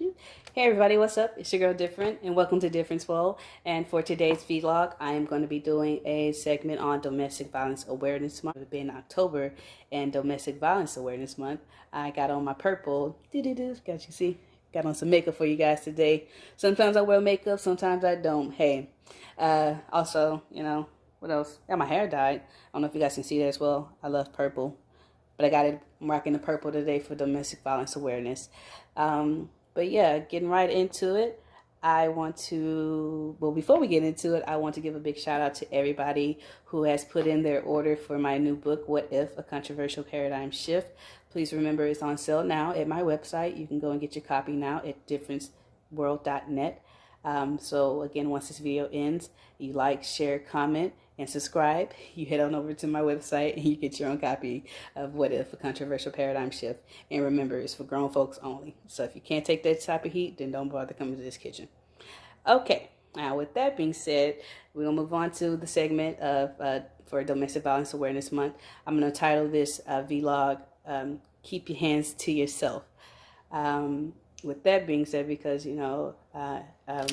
Hey everybody, what's up? It's your girl Different and welcome to Difference World. And for today's vlog, I am going to be doing a segment on Domestic Violence Awareness Month. It being October and Domestic Violence Awareness Month, I got on my purple, doo -doo -doo, got you see, got on some makeup for you guys today. Sometimes I wear makeup, sometimes I don't. Hey, uh, also, you know, what else? Got my hair dyed. I don't know if you guys can see that as well. I love purple, but I got it. I'm rocking the purple today for Domestic Violence Awareness. Um, but yeah, getting right into it. I want to, well, before we get into it, I want to give a big shout out to everybody who has put in their order for my new book, What If? A Controversial Paradigm Shift. Please remember it's on sale now at my website. You can go and get your copy now at differenceworld.net. Um, so again, once this video ends, you like, share, comment, and subscribe, you head on over to my website and you get your own copy of What If, a Controversial Paradigm Shift. And remember, it's for grown folks only. So if you can't take that type of heat, then don't bother coming to this kitchen. Okay, now with that being said, we're going to move on to the segment of uh, for Domestic Violence Awareness Month. I'm going to title this uh, vlog, um, Keep Your Hands to Yourself. Um, with that being said, because, you know, uh, um,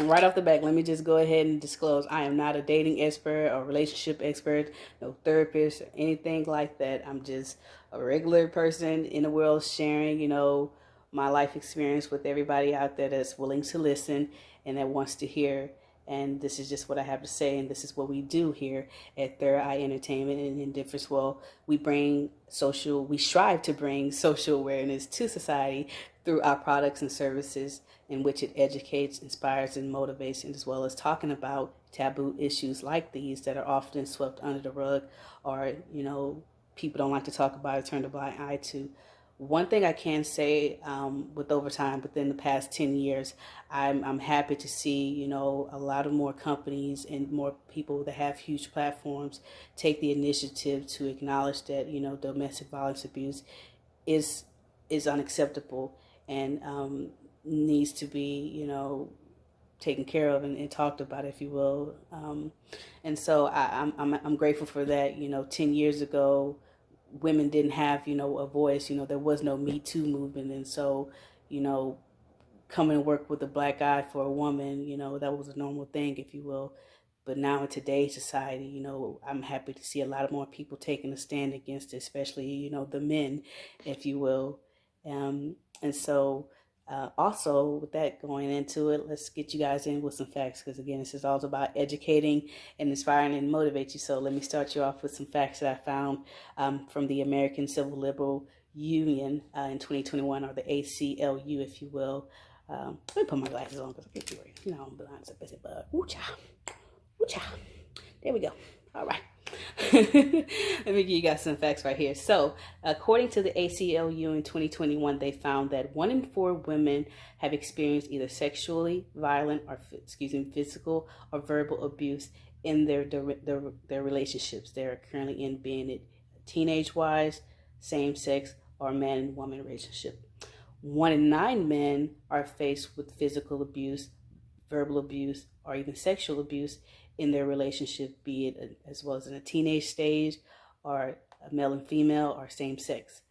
right off the back, let me just go ahead and disclose I am not a dating expert or relationship expert, no therapist or anything like that. I'm just a regular person in the world sharing, you know, my life experience with everybody out there that's willing to listen and that wants to hear. And this is just what I have to say, and this is what we do here at Third Eye Entertainment and in Difference World. We bring social, we strive to bring social awareness to society through our products and services in which it educates, inspires, and motivates, and as well as talking about taboo issues like these that are often swept under the rug or, you know, people don't like to talk about or turn a blind eye to. One thing I can say um, with overtime within the past 10 years, I'm, I'm happy to see, you know, a lot of more companies and more people that have huge platforms take the initiative to acknowledge that, you know, domestic violence abuse is is unacceptable and um, needs to be, you know, taken care of and, and talked about, if you will. Um, and so I, am I'm, I'm grateful for that. You know, 10 years ago, women didn't have, you know, a voice. You know, there was no Me Too movement. And so, you know, coming and work with a black eye for a woman, you know, that was a normal thing, if you will. But now in today's society, you know, I'm happy to see a lot of more people taking a stand against it, especially, you know, the men, if you will. Um, and so uh, also, with that going into it, let's get you guys in with some facts because, again, this is all about educating and inspiring and motivate you. So, let me start you off with some facts that I found um, from the American Civil Liberal Union uh, in 2021, or the ACLU, if you will. Um, let me put my glasses on because I can't see you know, I'm blind, so busy, but woo-cha, woo-cha. There we go. All right. Let me give you guys some facts right here. So, according to the ACLU in 2021, they found that one in four women have experienced either sexually violent or, excuse me, physical or verbal abuse in their their, their relationships they're currently in, being it teenage wise, same sex, or man and woman relationship. One in nine men are faced with physical abuse, verbal abuse, or even sexual abuse in their relationship, be it as well as in a teenage stage or a male and female or same sex.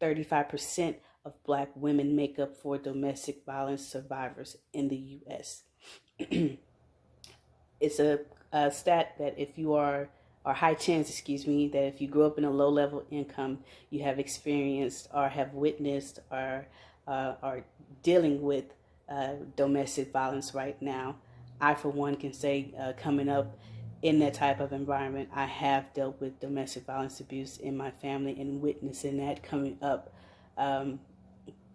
35% uh, of black women make up for domestic violence survivors in the U.S. it's a, a, stat that if you are, or high chance, excuse me, that if you grew up in a low level income, you have experienced or have witnessed or uh, are dealing with uh, domestic violence right now. I, for one, can say uh, coming up in that type of environment, I have dealt with domestic violence abuse in my family and witnessing that coming up. Um,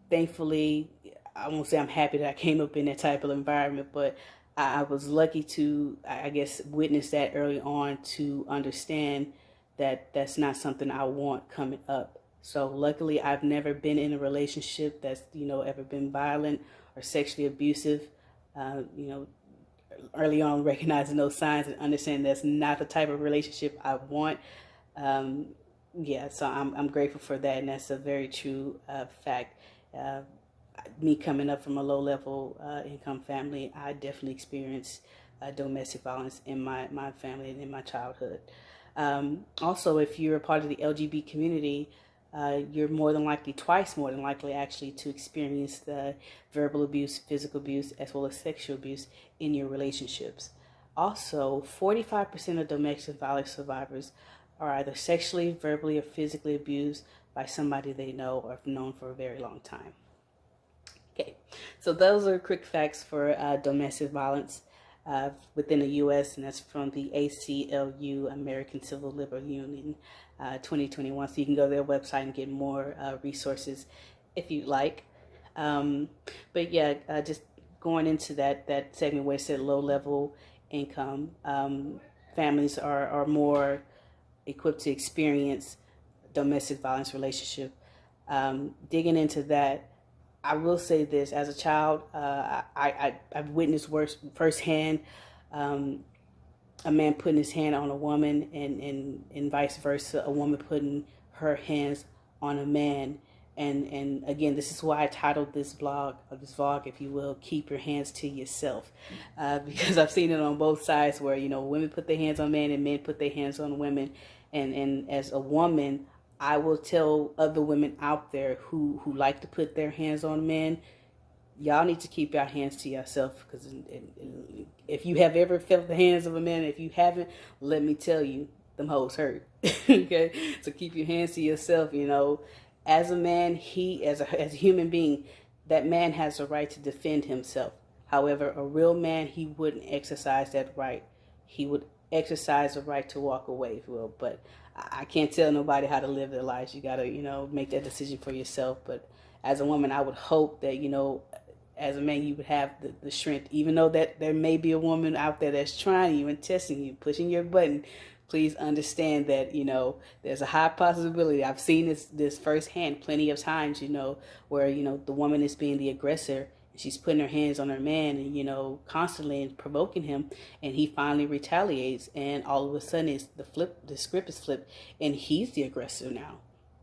thankfully, I won't say I'm happy that I came up in that type of environment, but I, I was lucky to, I guess, witness that early on to understand that that's not something I want coming up. So luckily, I've never been in a relationship that's, you know, ever been violent or sexually abusive. Uh, you know, early on recognizing those signs and understanding that's not the type of relationship I want. Um, yeah, so I'm, I'm grateful for that, and that's a very true uh, fact. Uh, me coming up from a low level uh, income family, I definitely experienced uh, domestic violence in my, my family and in my childhood. Um, also, if you're a part of the LGBT community, uh, you're more than likely, twice more than likely, actually, to experience the verbal abuse, physical abuse, as well as sexual abuse in your relationships. Also, 45% of domestic violence survivors are either sexually, verbally, or physically abused by somebody they know or have known for a very long time. Okay, so those are quick facts for uh, domestic violence uh, within the U.S., and that's from the ACLU, American Civil Liberties Union, uh, 2021. So you can go to their website and get more uh, resources if you'd like. Um, but yeah, uh, just going into that that segment where it said low level income, um, families are are more equipped to experience domestic violence relationship. Um, digging into that, I will say this: as a child, uh, I, I I've witnessed worse firsthand. Um, a man putting his hand on a woman, and and and vice versa, a woman putting her hands on a man. And and again, this is why I titled this blog, or this vlog, if you will, "Keep Your Hands to Yourself," uh, because I've seen it on both sides, where you know women put their hands on men and men put their hands on women, and and as a woman, I will tell other women out there who who like to put their hands on men, y'all need to keep your hands to yourself because if you have ever felt the hands of a man, if you haven't, let me tell you, them hoes hurt. okay, so keep your hands to yourself. You know, as a man, he as a as a human being, that man has a right to defend himself. However, a real man, he wouldn't exercise that right. He would exercise the right to walk away, if you will. But I can't tell nobody how to live their lives. You got to, you know, make that decision for yourself. But as a woman, I would hope that, you know, as a man, you would have the, the strength, even though that there may be a woman out there that's trying you and testing you, pushing your button. Please understand that you know there's a high possibility. I've seen this this firsthand plenty of times. You know where you know the woman is being the aggressor, and she's putting her hands on her man and you know constantly and provoking him and he finally retaliates and all of a sudden it's the flip the script is flipped and he's the aggressor now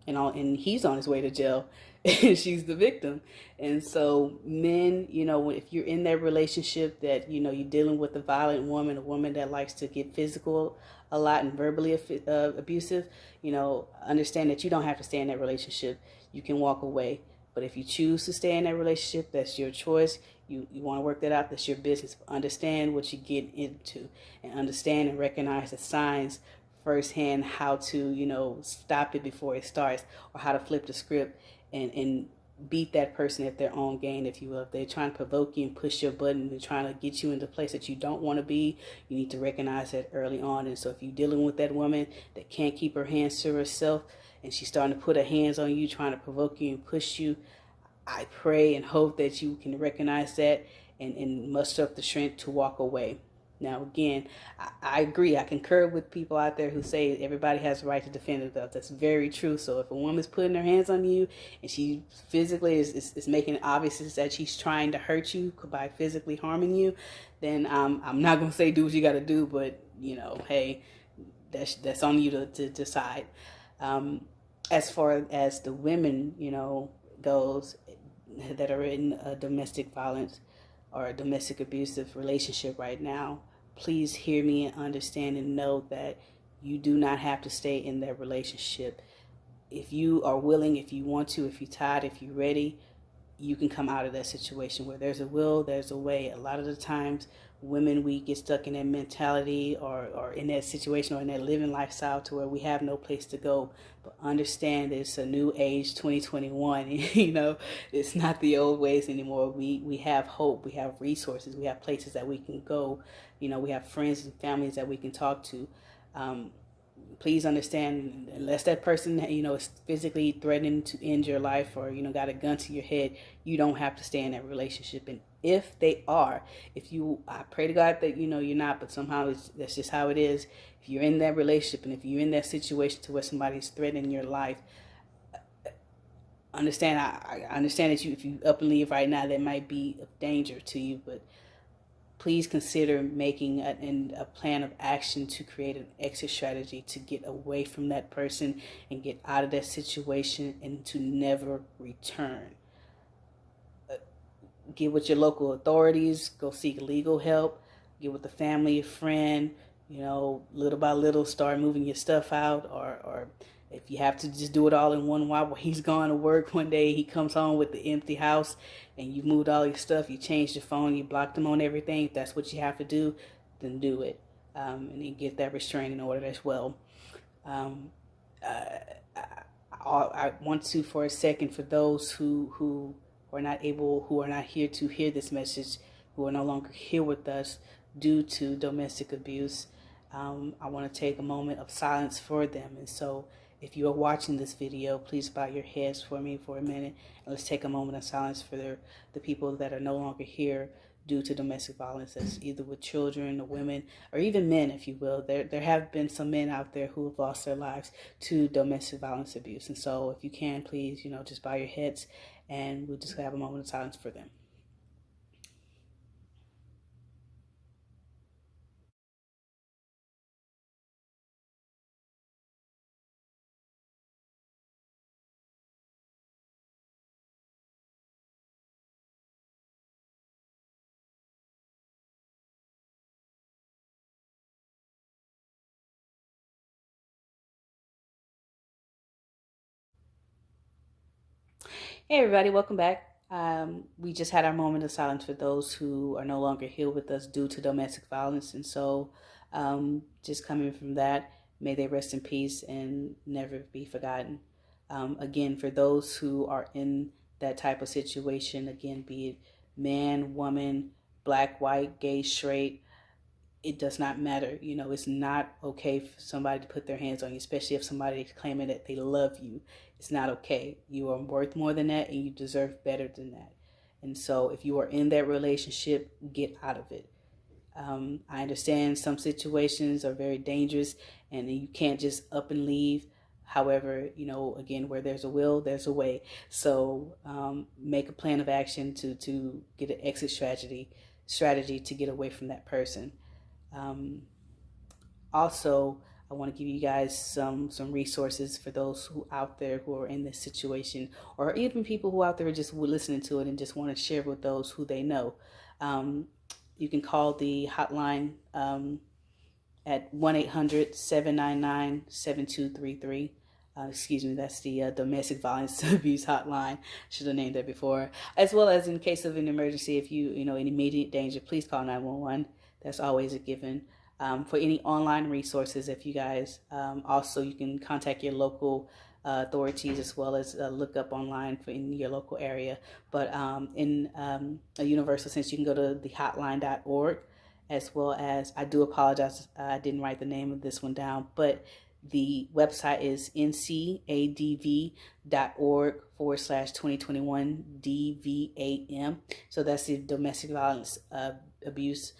and all and he's on his way to jail and she's the victim and so men you know if you're in that relationship that you know you're dealing with a violent woman a woman that likes to get physical a lot and verbally uh, abusive you know understand that you don't have to stay in that relationship you can walk away but if you choose to stay in that relationship, that's your choice. You, you want to work that out, that's your business. Understand what you get into and understand and recognize the signs firsthand how to, you know, stop it before it starts or how to flip the script and, and beat that person at their own game, if you will. If they're trying to provoke you and push your button and trying to get you into a place that you don't want to be, you need to recognize that early on. And so if you're dealing with that woman that can't keep her hands to herself, and she's starting to put her hands on you, trying to provoke you and push you, I pray and hope that you can recognize that and, and muster up the strength to walk away. Now, again, I, I, agree. I concur with people out there who say everybody has a right to defend themselves. That's very true. So, if a woman's putting her hands on you and she physically is, is, is making it obvious that she's trying to hurt you by physically harming you, then um, I'm not going to say do what you got to do, but, you know, hey, that's, that's on you to, to decide. Um, as far as the women, you know, goes that are in a domestic violence or a domestic abusive relationship right now, please hear me and understand and know that you do not have to stay in that relationship. If you are willing, if you want to, if you're tired, if you're ready, you can come out of that situation. Where there's a will, there's a way. A lot of the times, women we get stuck in that mentality or, or in that situation or in that living lifestyle to where we have no place to go. But understand it's a new age 2021 you know it's not the old ways anymore. We we have hope we have resources we have places that we can go. You know we have friends and families that we can talk to. Um, please understand unless that person you know is physically threatening to end your life or you know got a gun to your head you don't have to stay in that relationship and if they are if you i pray to god that you know you're not but somehow it's that's just how it is if you're in that relationship and if you're in that situation to where somebody's threatening your life understand i, I understand that you if you up and leave right now that might be of danger to you but please consider making a, a, plan of action to create an exit strategy to get away from that person and get out of that situation and to never return. Get with your local authorities, go seek legal help, get with a family, a friend, you know, little by little start moving your stuff out or, or if you have to just do it all in one while he's gone to work one day, he comes home with the empty house and you've moved all your stuff, you changed your phone, you blocked him on everything. If that's what you have to do, then do it. Um, and then get that restraining order as well. Um, uh, I, I want to, for a second, for those who, who are not able, who are not here to hear this message, who are no longer here with us due to domestic abuse, um, I want to take a moment of silence for them. And so if you are watching this video, please bow your heads for me for a minute. And let's take a moment of silence for the, the people that are no longer here due to domestic violence. That's either with children or women or even men, if you will. There, there have been some men out there who have lost their lives to domestic violence abuse. And so if you can, please, you know, just bow your heads and we'll just have a moment of silence for them. Hey everybody, welcome back. Um, we just had our moment of silence for those who are no longer here with us due to domestic violence. And so um, just coming from that, may they rest in peace and never be forgotten. Um, again, for those who are in that type of situation, again, be it man, woman, black, white, gay, straight, it does not matter. You know, it's not okay for somebody to put their hands on you, especially if somebody is claiming that they love you. It's not okay. You are worth more than that and you deserve better than that. And so if you are in that relationship, get out of it. Um, I understand some situations are very dangerous and you can't just up and leave. However, you know, again, where there's a will, there's a way. So um, make a plan of action to, to get an exit strategy, strategy to get away from that person. Um, also, I want to give you guys some some resources for those who out there who are in this situation, or even people who out there are just listening to it and just want to share with those who they know. Um, you can call the hotline um, at 1-800-799-7233. Uh, excuse me, that's the uh, domestic violence abuse hotline. Should have named that before. As well as in case of an emergency, if you, you know, in immediate danger, please call 911. That's always a given. Um, for any online resources, if you guys um, also, you can contact your local uh, authorities as well as uh, look up online for in your local area. But um, in um, a universal sense, you can go to thehotline.org as well as, I do apologize, I didn't write the name of this one down, but the website is ncadv.org forward slash 2021 DVAM. So that's the domestic violence uh, abuse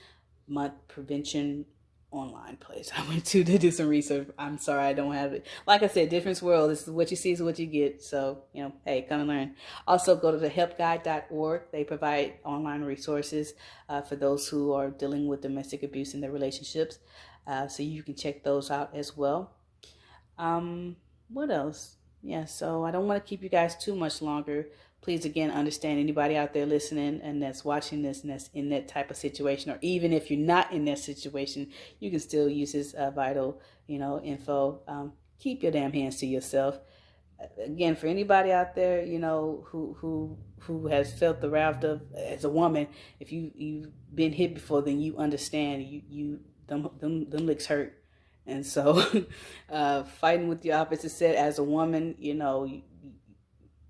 month prevention online place I went to to do some research. I'm sorry I don't have it. Like I said, different world. This is what you see is what you get. So, you know, hey, come and learn. Also, go to the helpguide.org. They provide online resources uh, for those who are dealing with domestic abuse in their relationships. Uh, so you can check those out as well. Um, what else? Yeah, so I don't want to keep you guys too much longer please again understand anybody out there listening and that's watching this and that's in that type of situation or even if you're not in that situation you can still use this uh, vital you know info. Um, keep your damn hands to yourself. Again for anybody out there you know who who who has felt the wrath of as a woman if you you've been hit before then you understand. You you them them, them licks hurt. And so uh, fighting with the opposite set as a woman you know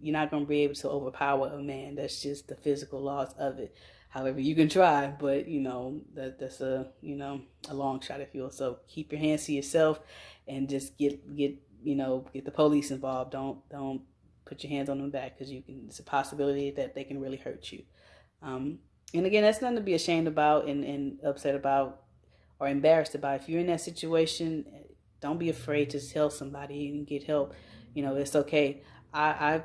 you're not going to be able to overpower a man. That's just the physical laws of it. However, you can try, but you know that that's a you know a long shot if you will. So keep your hands to yourself, and just get get you know get the police involved. Don't don't put your hands on them back because you can. It's a possibility that they can really hurt you. Um, and again, that's nothing to be ashamed about and, and upset about or embarrassed about. If you're in that situation, don't be afraid to tell somebody and get help. You know, it's okay. I, I've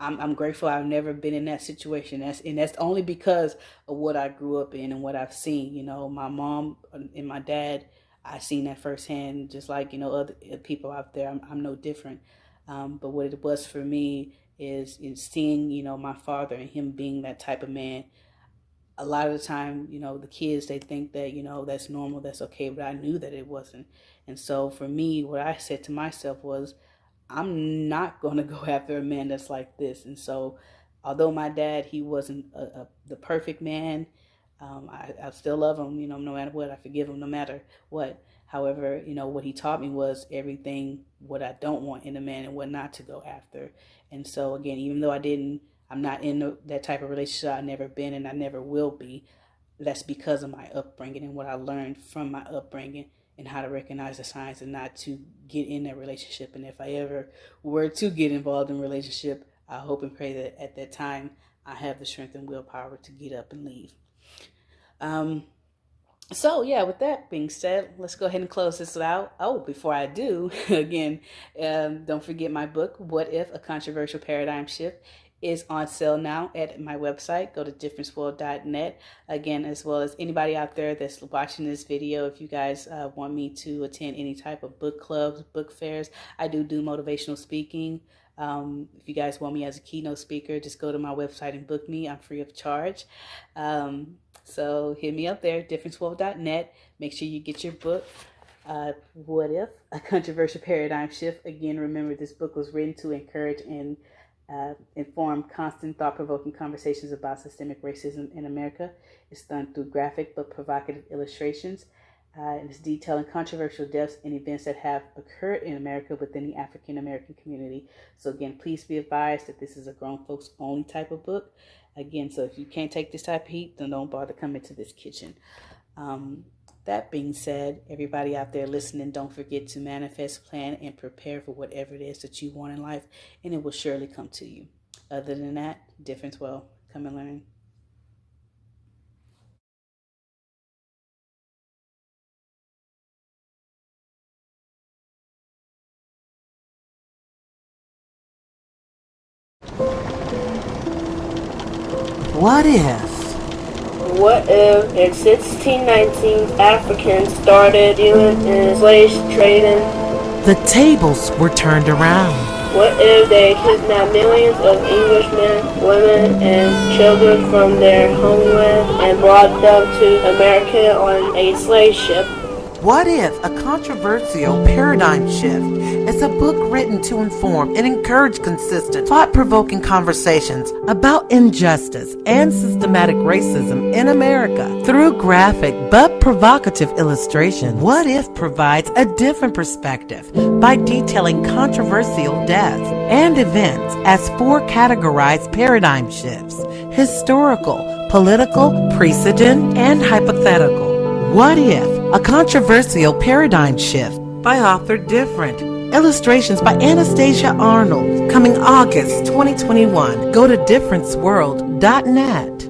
I'm, I'm grateful I've never been in that situation. That's and that's only because of what I grew up in and what I've seen. You know, my mom and my dad, I've seen that firsthand. Just like you know other people out there, I'm, I'm no different. Um, but what it was for me is is seeing you know my father and him being that type of man. A lot of the time, you know, the kids they think that you know that's normal, that's okay, but I knew that it wasn't. And so for me, what I said to myself was, I'm not going to go after a man that's like this. And so, although my dad, he wasn't a, a, the perfect man, um, I, I still love him, you know, no matter what. I forgive him no matter what. However, you know, what he taught me was everything what I don't want in a man and what not to go after. And so, again, even though I didn't, I'm not in that type of relationship, I've never been and I never will be. That's because of my upbringing and what I learned from my upbringing and how to recognize the signs and not to get in that relationship. And if I ever were to get involved in a relationship, I hope and pray that at that time I have the strength and willpower to get up and leave. Um, so yeah with that being said let's go ahead and close this out oh before i do again um, don't forget my book what if a controversial paradigm shift is on sale now at my website go to differenceworld.net again as well as anybody out there that's watching this video if you guys uh, want me to attend any type of book clubs book fairs i do do motivational speaking um, if you guys want me as a keynote speaker, just go to my website and book me. I'm free of charge. Um, so hit me up there, differenceworld.net. Make sure you get your book. Uh, what if a controversial paradigm shift? Again, remember this book was written to encourage and uh, inform constant thought-provoking conversations about systemic racism in America. It's done through graphic but provocative illustrations. Uh, and it's detailing controversial deaths and events that have occurred in America within the African American community. So, again, please be advised that this is a grown folks only type of book. Again, so if you can't take this type of heat, then don't bother coming to this kitchen. Um, that being said, everybody out there listening, don't forget to manifest, plan, and prepare for whatever it is that you want in life, and it will surely come to you. Other than that, Difference World. Come and learn. What if? What if in 1619 Africans started dealing in slave trading? The tables were turned around. What if they kidnapped millions of Englishmen, women, and children from their homeland and brought them to America on a slave ship? What if a controversial paradigm shift is a book written to inform and encourage consistent, thought provoking conversations about injustice and systematic racism in America through graphic but provocative illustration? What if provides a different perspective by detailing controversial deaths and events as four categorized paradigm shifts historical, political, precedent, and hypothetical? What if? A controversial paradigm shift by author Different. Illustrations by Anastasia Arnold. Coming August 2021. Go to differenceworld.net.